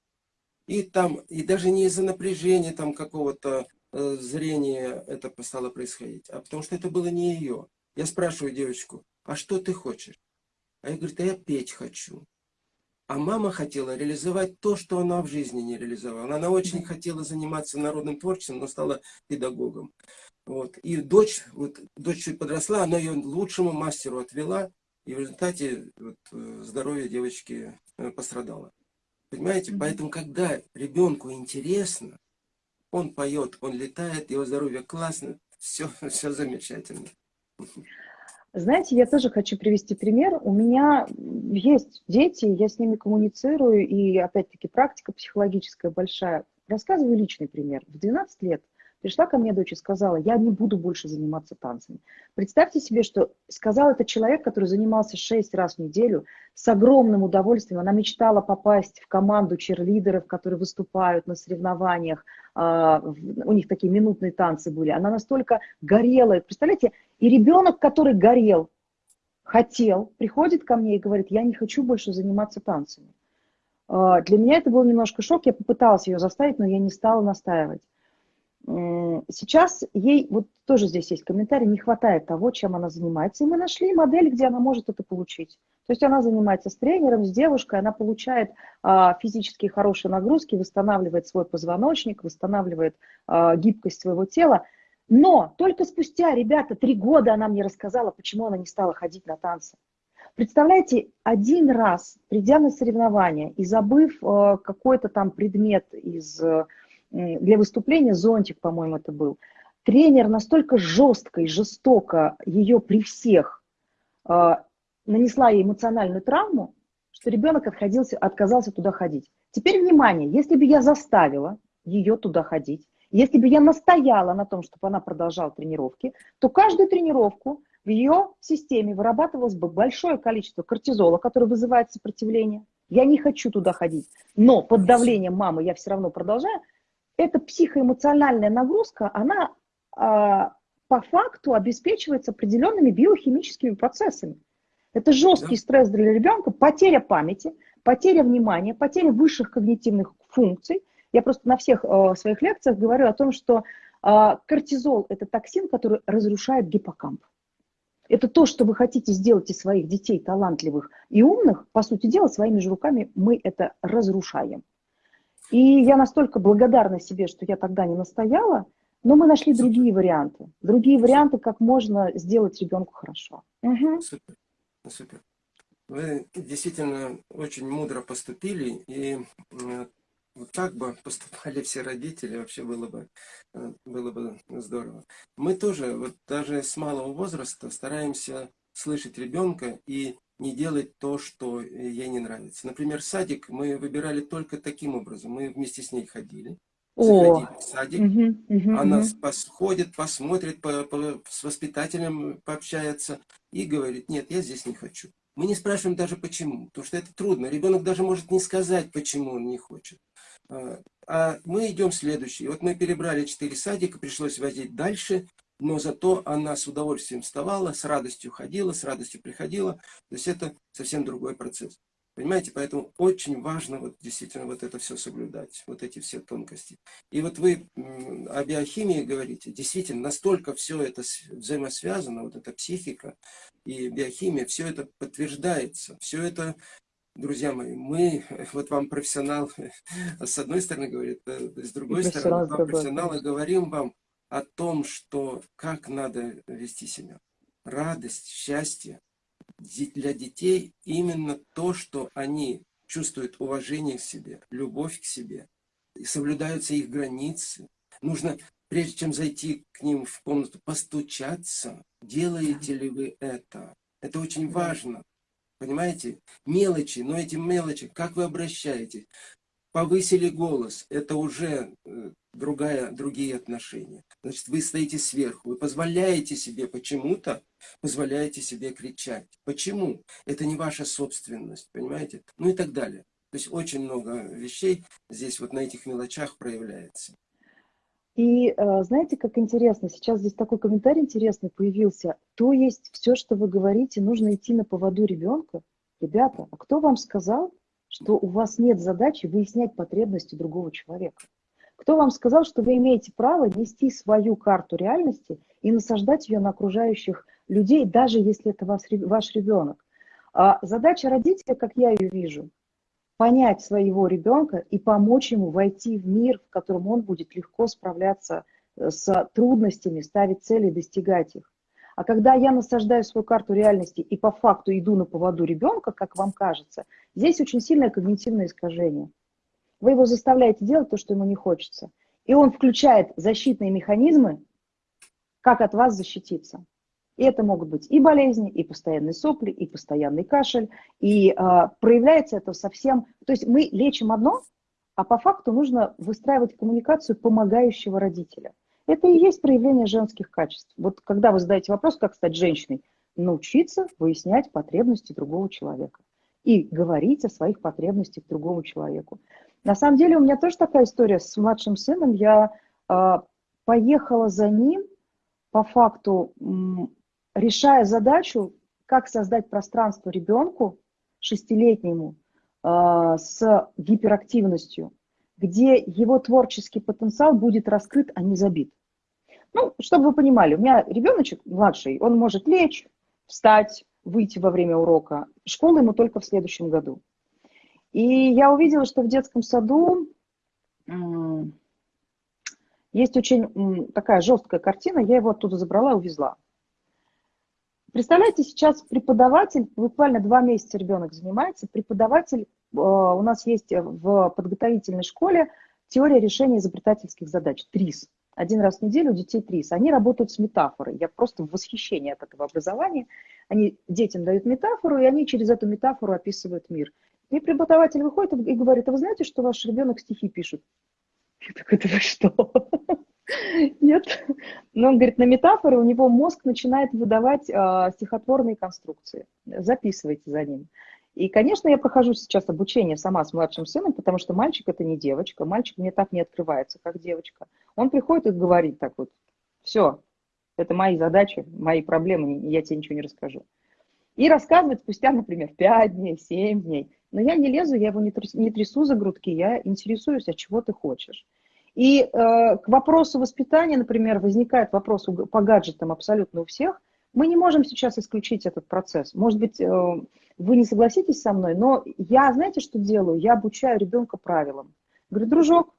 И там, и даже не из-за напряжения там какого-то э, зрения это стало происходить, а потому что это было не ее. Я спрашиваю девочку, а что ты хочешь? А я говорю, да я петь хочу. А мама хотела реализовать то, что она в жизни не реализовала. Она очень хотела заниматься народным творчеством, но стала педагогом. Вот. И дочь, вот, дочь чуть подросла, она ее лучшему мастеру отвела, и в результате вот, э, здоровье девочки э, пострадало. Понимаете? Mm -hmm. Поэтому, когда ребенку интересно, он поет, он летает, его здоровье классно, все, все замечательно. Знаете, я тоже хочу привести пример. У меня есть дети, я с ними коммуницирую, и опять-таки практика психологическая большая. Рассказываю личный пример. В 12 лет Пришла ко мне дочь и сказала, я не буду больше заниматься танцами. Представьте себе, что сказал это человек, который занимался шесть раз в неделю с огромным удовольствием. Она мечтала попасть в команду черлидеров, которые выступают на соревнованиях. А, у них такие минутные танцы были. Она настолько горела. Представляете, и ребенок, который горел, хотел, приходит ко мне и говорит, я не хочу больше заниматься танцами. А, для меня это был немножко шок. Я попыталась ее заставить, но я не стала настаивать. Сейчас ей, вот тоже здесь есть комментарий, не хватает того, чем она занимается. И мы нашли модель, где она может это получить. То есть она занимается с тренером, с девушкой, она получает а, физически хорошие нагрузки, восстанавливает свой позвоночник, восстанавливает а, гибкость своего тела. Но только спустя, ребята, три года она мне рассказала, почему она не стала ходить на танцы. Представляете, один раз, придя на соревнования и забыв э, какой-то там предмет из для выступления, зонтик, по-моему, это был. тренер настолько жестко и жестоко ее при всех э, нанесла ей эмоциональную травму, что ребенок отходился, отказался туда ходить. Теперь внимание, если бы я заставила ее туда ходить, если бы я настояла на том, чтобы она продолжала тренировки, то каждую тренировку в ее системе вырабатывалось бы большое количество кортизола, который вызывает сопротивление. Я не хочу туда ходить, но под давлением мамы я все равно продолжаю. Эта психоэмоциональная нагрузка, она э, по факту обеспечивается определенными биохимическими процессами. Это жесткий стресс для ребенка, потеря памяти, потеря внимания, потеря высших когнитивных функций. Я просто на всех э, своих лекциях говорю о том, что э, кортизол – это токсин, который разрушает гиппокамп. Это то, что вы хотите сделать из своих детей талантливых и умных, по сути дела, своими же руками мы это разрушаем. И я настолько благодарна себе, что я тогда не настояла, но мы нашли другие варианты. Другие варианты, как можно сделать ребенку хорошо. Угу. Супер. Супер. Вы действительно очень мудро поступили, и вот так бы поступали все родители, вообще было бы, э, было бы здорово. Мы тоже, вот даже с малого возраста, стараемся слышать ребенка и не делать то, что ей не нравится. Например, садик мы выбирали только таким образом. Мы вместе с ней ходили. О, в садик, угу, угу, она угу. ходит, посмотрит, по, по, с воспитателем пообщается и говорит, нет, я здесь не хочу. Мы не спрашиваем даже почему, потому что это трудно. Ребенок даже может не сказать, почему он не хочет. А, а мы идем следующий. Вот мы перебрали четыре садика, пришлось возить дальше, но зато она с удовольствием вставала, с радостью ходила, с радостью приходила. То есть это совсем другой процесс. Понимаете, поэтому очень важно вот действительно вот это все соблюдать, вот эти все тонкости. И вот вы о биохимии говорите, действительно, настолько все это взаимосвязано, вот эта психика и биохимия, все это подтверждается, все это друзья мои, мы, вот вам профессионал с одной стороны говорит, э, с другой стороны, вам профессионалы говорим вам о том, что как надо вести себя. Радость, счастье для детей именно то, что они чувствуют уважение к себе, любовь к себе, и соблюдаются их границы. Нужно, прежде чем зайти к ним в комнату, постучаться, делаете ли вы это. Это очень важно. Понимаете? Мелочи, но эти мелочи, как вы обращаетесь? Повысили голос, это уже э, другая, другие отношения. Значит, вы стоите сверху, вы позволяете себе почему-то, позволяете себе кричать. Почему? Это не ваша собственность, понимаете? Ну и так далее. То есть очень много вещей здесь вот на этих мелочах проявляется. И э, знаете, как интересно, сейчас здесь такой комментарий интересный появился. То есть все, что вы говорите, нужно идти на поводу ребенка. Ребята, а кто вам сказал, что у вас нет задачи выяснять потребности другого человека? Кто вам сказал, что вы имеете право нести свою карту реальности и насаждать ее на окружающих людей, даже если это вас, ваш ребенок? А задача родителя, как я ее вижу, понять своего ребенка и помочь ему войти в мир, в котором он будет легко справляться э, с трудностями, ставить цели, достигать их. А когда я насаждаю свою карту реальности и по факту иду на поводу ребенка, как вам кажется, здесь очень сильное когнитивное искажение. Вы его заставляете делать то, что ему не хочется. И он включает защитные механизмы, как от вас защититься. И это могут быть и болезни, и постоянные сопли, и постоянный кашель. И э, проявляется это совсем... То есть мы лечим одно, а по факту нужно выстраивать коммуникацию помогающего родителя. Это и есть проявление женских качеств. Вот когда вы задаете вопрос, как стать женщиной, научиться выяснять потребности другого человека и говорить о своих потребностях другому человеку. На самом деле у меня тоже такая история с младшим сыном. Я э, поехала за ним по факту решая задачу, как создать пространство ребенку шестилетнему э, с гиперактивностью, где его творческий потенциал будет раскрыт, а не забит. Ну, чтобы вы понимали, у меня ребеночек младший, он может лечь, встать, выйти во время урока. Школа ему только в следующем году. И я увидела, что в детском саду есть очень такая жесткая картина, я его оттуда забрала и увезла. Представляете, сейчас преподаватель, буквально два месяца ребенок занимается, преподаватель, э, у нас есть в подготовительной школе теория решения изобретательских задач, ТРИС. Один раз в неделю детей ТРИС. Они работают с метафорой. Я просто в восхищении от этого образования. Они детям дают метафору, и они через эту метафору описывают мир. И преподаватель выходит и говорит, а вы знаете, что ваш ребенок стихи пишет? Я такой, да вы что? Нет. Но он говорит, на метафоры у него мозг начинает выдавать э, стихотворные конструкции. Записывайте за ним. И, конечно, я прохожу сейчас обучение сама с младшим сыном, потому что мальчик это не девочка, мальчик мне так не открывается, как девочка. Он приходит и говорит так вот, все, это мои задачи, мои проблемы, я тебе ничего не расскажу. И рассказывает спустя, например, 5 дней, 7 дней. Но я не лезу, я его не трясу, не трясу за грудки, я интересуюсь, а чего ты хочешь. И э, к вопросу воспитания, например, возникает вопрос по гаджетам абсолютно у всех. Мы не можем сейчас исключить этот процесс. Может быть, э, вы не согласитесь со мной, но я, знаете, что делаю? Я обучаю ребенка правилам. Говорю, дружок,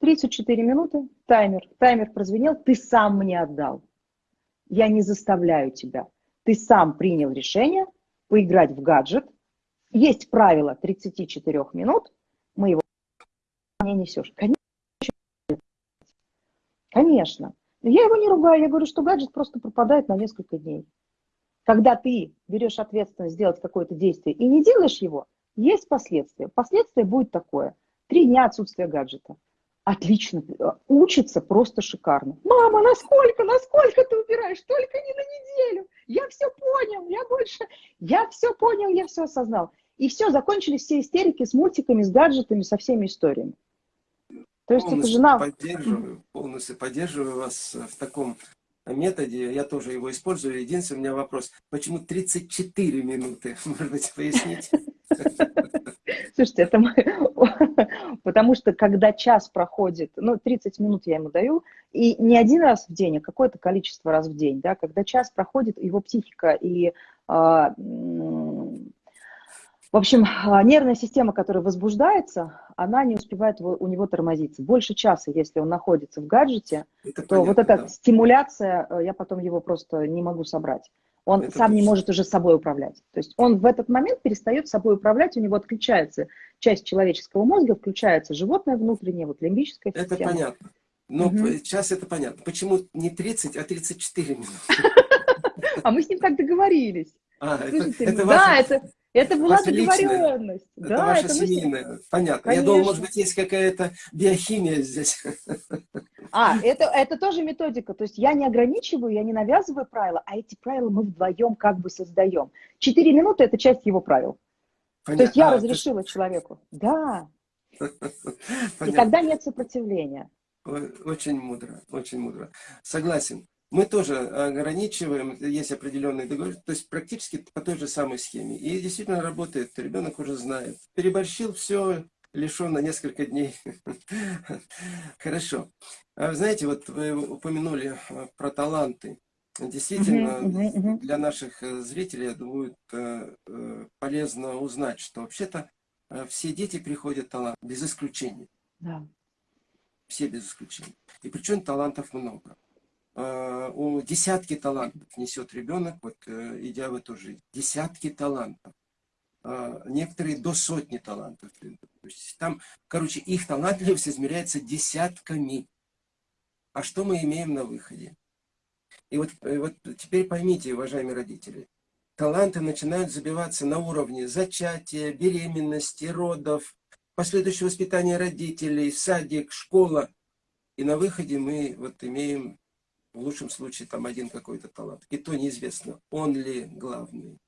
34 минуты, таймер, таймер прозвенел, ты сам мне отдал. Я не заставляю тебя. Ты сам принял решение поиграть в гаджет. Есть правило 34 минут, мы его не несешь. Конечно, Конечно. Я его не ругаю, я говорю, что гаджет просто пропадает на несколько дней. Когда ты берешь ответственность сделать какое-то действие и не делаешь его, есть последствия. Последствия будет такое. Три дня отсутствия гаджета. Отлично. Учится просто шикарно. Мама, насколько, насколько ты убираешь? Только не на неделю. Я все понял, я больше... Я все понял, я все осознал. И все, закончились все истерики с мультиками, с гаджетами, со всеми историями. То есть полностью жена... Поддерживаю, полностью поддерживаю вас в таком методе. Я тоже его использую. Единственный у меня вопрос. Почему 34 минуты? Может быть, пояснить? Слушайте, это мы... Потому что когда час проходит, ну, 30 минут я ему даю, и не один раз в день, а какое-то количество раз в день, да, когда час проходит, его психика и а, в общем, а, нервная система, которая возбуждается, она не успевает у него тормозиться. Больше часа, если он находится в гаджете, это то понятно, вот эта да. стимуляция, э, я потом его просто не могу собрать. Он это сам точно. не может уже собой управлять. То есть он в этот момент перестает собой управлять, у него отключается часть человеческого мозга, включается животное внутреннее, вот лимбическая система. Это понятно. Но угу. сейчас это понятно. Почему не 30, а 34 минуты? А мы с ним так договорились. А, да, это это была Ваша договоренность. Личная. Это да, ваша это семейная. Мы... Понятно. Конечно. Я думал, может быть, есть какая-то биохимия здесь. А, это, это тоже методика. То есть я не ограничиваю, я не навязываю правила, а эти правила мы вдвоем как бы создаем. Четыре минуты – это часть его правил. Понятно. То есть я а, разрешила ты... человеку. Да. Понятно. И тогда нет сопротивления. Очень мудро, очень мудро. Согласен. Мы тоже ограничиваем, есть определенные договоренности, то есть практически по той же самой схеме. И действительно работает, ребенок уже знает. Переборщил, все, лишен на несколько дней. Хорошо. А знаете, вот вы упомянули а, про таланты. Действительно, для наших э, зрителей, я думаю, э, полезно узнать, что вообще-то э, все дети приходят талант, без исключения. Да. Все без исключения. И причем талантов много. Э, у десятки талантов несет ребенок, вот э, идя в эту жизнь. Десятки талантов. Э, некоторые до сотни талантов. Там, короче, их талантливость измеряется десятками. А что мы имеем на выходе? И вот, вот теперь поймите, уважаемые родители, таланты начинают забиваться на уровне зачатия, беременности, родов, последующего воспитания родителей, садик, школа. И на выходе мы вот имеем в лучшем случае там один какой-то талант. И то неизвестно, он ли главный.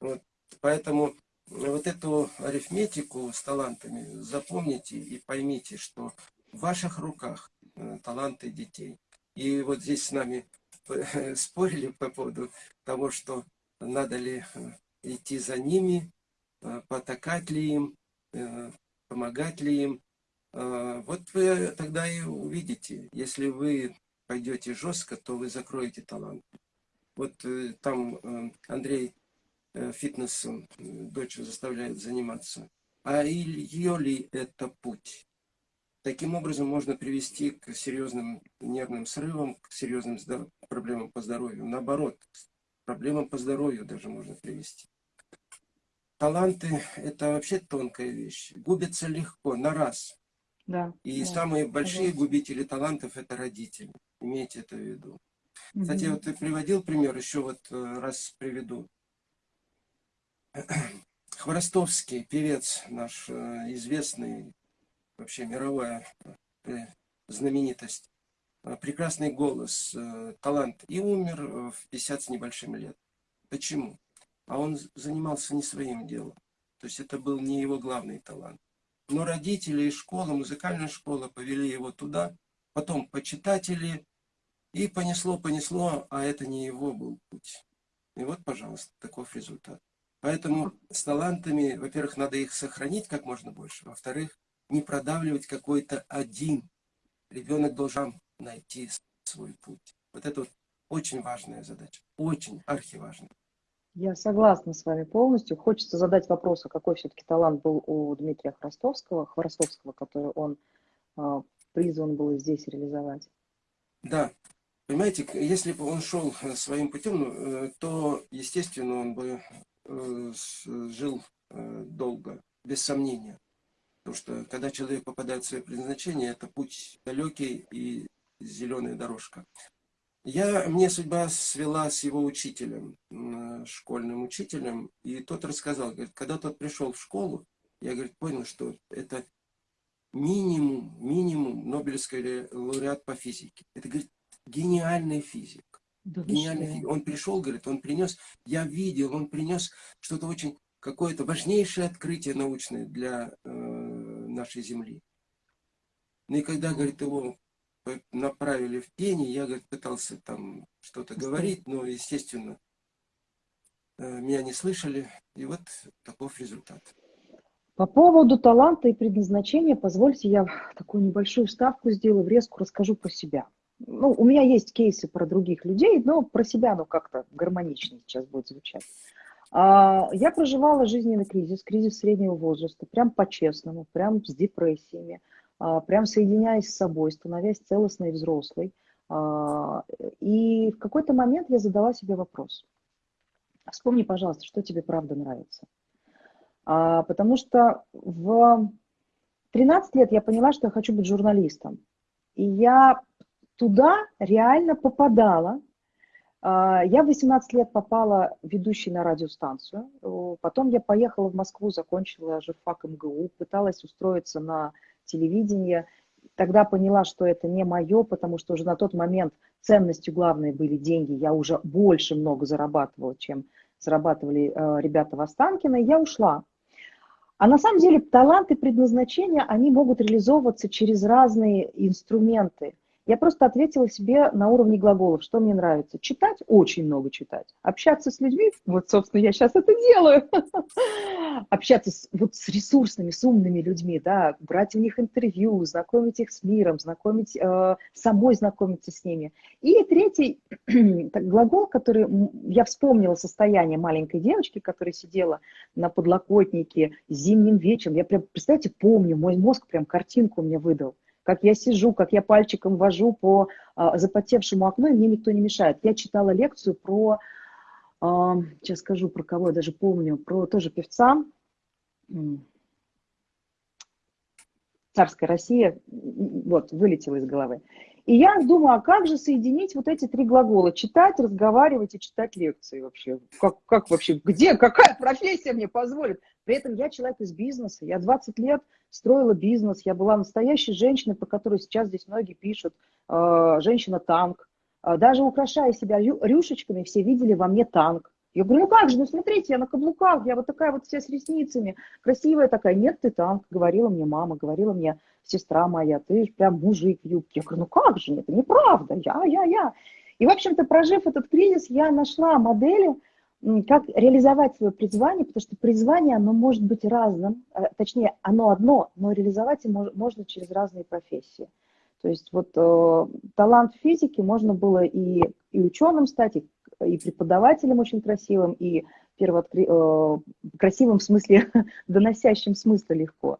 Вот. Поэтому вот эту арифметику с талантами запомните и поймите, что в ваших руках э, таланты детей. И вот здесь с нами спорили по поводу того, что надо ли э, идти за ними, э, потакать ли им, помогать ли им. Вот вы тогда и увидите, если вы пойдете жестко, то вы закроете талант. Вот э, там э, Андрей э, фитнесом дочь заставляет заниматься. А ее ли это путь? Таким образом можно привести к серьезным нервным срывам, к серьезным проблемам по здоровью. Наоборот, проблемам по здоровью даже можно привести. Таланты – это вообще тонкая вещь. Губятся легко, на раз. Да. И да. самые большие губители талантов – это родители. Имейте это в виду. Кстати, вот ты приводил пример, еще вот э, раз приведу. Хворостовский, певец наш э, известный, вообще мировая э, знаменитость. Прекрасный голос, талант. И умер в 50 с небольшим лет. Почему? А он занимался не своим делом. То есть это был не его главный талант. Но родители и школа, музыкальная школа повели его туда, потом почитатели, и понесло, понесло, а это не его был путь. И вот, пожалуйста, таков результат. Поэтому с талантами, во-первых, надо их сохранить как можно больше, во-вторых, не продавливать какой-то один. Ребенок должен найти свой путь. Вот это вот очень важная задача, очень архиважная. Я согласна с вами полностью. Хочется задать вопрос, а какой все-таки талант был у Дмитрия Хворостовского, Хворостовского, который он э, призван был здесь реализовать. Да, понимаете, если бы он шел э, своим путем, ну, э, то, естественно, он бы э, жил долго, без сомнения. Потому что, когда человек попадает в свое предназначение, это путь далекий и зеленая дорожка. Я, мне судьба свела с его учителем, школьным учителем, и тот рассказал, говорит, когда тот пришел в школу, я, говорит, понял, что это минимум, минимум Нобелевский лауреат по физике. Это, говорит, гениальный физик. Да гениальный физик. Он пришел, говорит, он принес, я видел, он принес что-то очень, какое-то важнейшее открытие научное для э, нашей Земли. Ну и когда, говорит, его направили в тени, я говорит, пытался там что-то говорить, но, естественно, э, меня не слышали, и вот таков результат. По поводу таланта и предназначения, позвольте, я такую небольшую ставку сделаю, врезку расскажу про себя. Ну, у меня есть кейсы про других людей, но про себя, ну, как-то гармоничнее сейчас будет звучать. А, я проживала жизненный кризис, кризис среднего возраста, прям по-честному, прям с депрессиями. А, прям соединяясь с собой, становясь целостной взрослой. А, и в какой-то момент я задала себе вопрос. Вспомни, пожалуйста, что тебе правда нравится. А, потому что в 13 лет я поняла, что я хочу быть журналистом. И я туда реально попадала. Я в 18 лет попала ведущей на радиостанцию. Потом я поехала в Москву, закончила журфак МГУ, пыталась устроиться на телевидения. Тогда поняла, что это не мое, потому что уже на тот момент ценностью главной были деньги. Я уже больше много зарабатывала, чем зарабатывали э, ребята в Останкино. Я ушла. А на самом деле таланты предназначения, они могут реализовываться через разные инструменты – я просто ответила себе на уровне глаголов, что мне нравится. Читать, очень много читать. Общаться с людьми, вот, собственно, я сейчас это делаю. Общаться с, вот с ресурсными, с умными людьми, да, брать у них интервью, знакомить их с миром, знакомить, э, самой знакомиться с ними. И третий так, глагол, который я вспомнила состояние маленькой девочки, которая сидела на подлокотнике зимним вечером. Я прям, представляете, помню, мой мозг прям картинку мне выдал как я сижу, как я пальчиком вожу по а, запотевшему окну, и мне никто не мешает. Я читала лекцию про, а, сейчас скажу про кого, я даже помню, про тоже певца, царская Россия, вот, вылетела из головы. И я думаю, а как же соединить вот эти три глагола? Читать, разговаривать и читать лекции вообще. Как, как вообще, где, какая профессия мне позволит? При этом я человек из бизнеса, я 20 лет строила бизнес, я была настоящей женщиной, по которой сейчас здесь многие пишут, э, женщина-танк. Э, даже украшая себя рюшечками, все видели во мне танк. Я говорю, ну как же, ну смотрите, я на каблуках, я вот такая вот вся с ресницами, красивая такая. Нет, ты танк, говорила мне мама, говорила мне сестра моя, ты прям мужик в юбке. Я говорю, ну как же, это неправда, я, я, я. И, в общем-то, прожив этот кризис, я нашла модели, как реализовать свое призвание, потому что призвание, оно может быть разным, а, точнее, оно одно, но реализовать его можно через разные профессии. То есть вот э, талант физики можно было и, и ученым стать, и, и преподавателем очень красивым, и первооткри... э, красивым в смысле, доносящим смысл легко.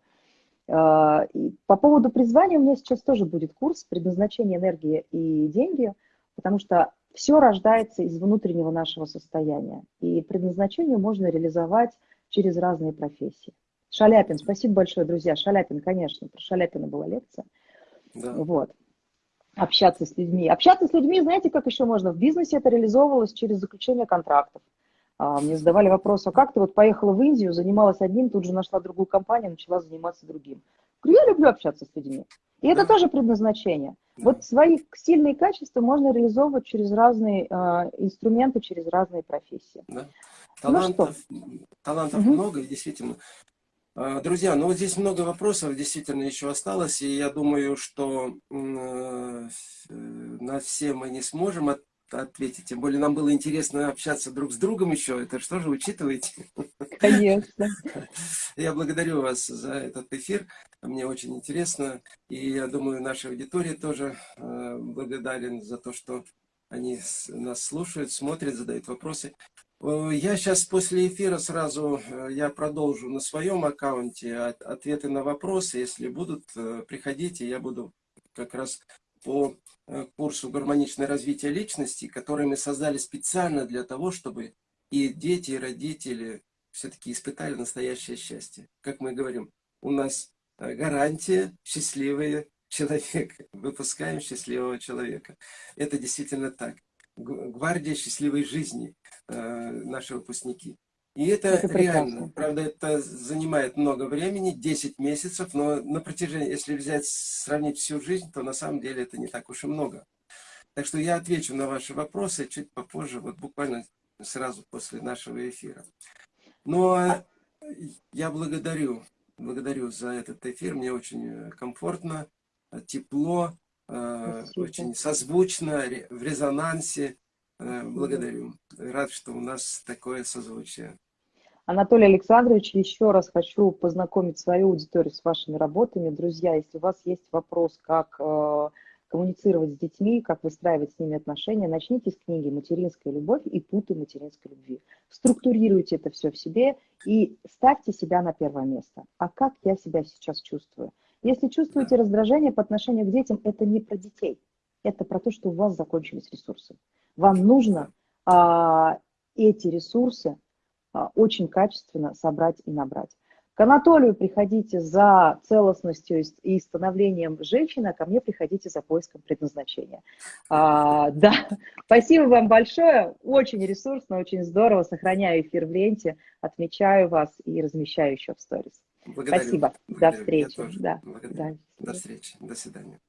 Э, и по поводу призвания у меня сейчас тоже будет курс «Предназначение энергии и деньги», потому что все рождается из внутреннего нашего состояния. И предназначение можно реализовать через разные профессии. Шаляпин, спасибо большое, друзья. Шаляпин, конечно, про Шаляпина была лекция. Да. Вот. Общаться с людьми. Общаться с людьми, знаете, как еще можно? В бизнесе это реализовывалось через заключение контрактов. А, мне задавали вопрос, а как ты вот поехала в Индию, занималась одним, тут же нашла другую компанию, начала заниматься другим. Говорю, я люблю общаться с людьми. И это тоже предназначение. Вот свои сильные качества можно реализовывать через разные э, инструменты, через разные профессии. Да. Талантов, ну, талантов угу. много, и действительно. А, друзья, ну вот здесь много вопросов действительно еще осталось, и я думаю, что э, на все мы не сможем ответить. Тем более нам было интересно общаться друг с другом еще. Это что же учитываете? Конечно. Я благодарю вас за этот эфир. Мне очень интересно. И я думаю, наша аудитория тоже э, благодарен за то, что они нас слушают, смотрят, задают вопросы. Э, я сейчас после эфира сразу э, я продолжу на своем аккаунте ответы на вопросы. Если будут, приходите, я буду как раз по Э, курсу «Гармоничное развитие личности», который мы создали специально для того, чтобы и дети, и родители все-таки испытали настоящее счастье. Как мы говорим, у нас э, гарантия счастливый человек. Выпускаем счастливого человека. Это действительно так. Гвардия счастливой жизни э, наши выпускники. И это, это реально. Правда, это занимает много времени, 10 месяцев, но на протяжении, если взять, сравнить всю жизнь, то на самом деле это не так уж и много. Так что я отвечу на ваши вопросы чуть попозже, вот буквально сразу после нашего эфира. Но я благодарю, благодарю за этот эфир, мне очень комфортно, тепло, э, Спасибо. очень созвучно, в резонансе. Э, благодарю. Рад, что у нас такое созвучие. Анатолий Александрович, еще раз хочу познакомить свою аудиторию с вашими работами. Друзья, если у вас есть вопрос, как э, коммуницировать с детьми, как выстраивать с ними отношения, начните с книги «Материнская любовь» и «Путы материнской любви». Структурируйте это все в себе и ставьте себя на первое место. А как я себя сейчас чувствую? Если чувствуете раздражение по отношению к детям, это не про детей. Это про то, что у вас закончились ресурсы. Вам нужно а, эти ресурсы очень качественно собрать и набрать. К Анатолию приходите за целостностью и становлением женщины, а ко мне приходите за поиском предназначения. А, да, спасибо вам большое, очень ресурсно, очень здорово, сохраняю эфир в ленте, отмечаю вас и размещаю еще в сторис. Благодарю. Спасибо, Благодарю. до встречи. Да. Да. До встречи, до свидания.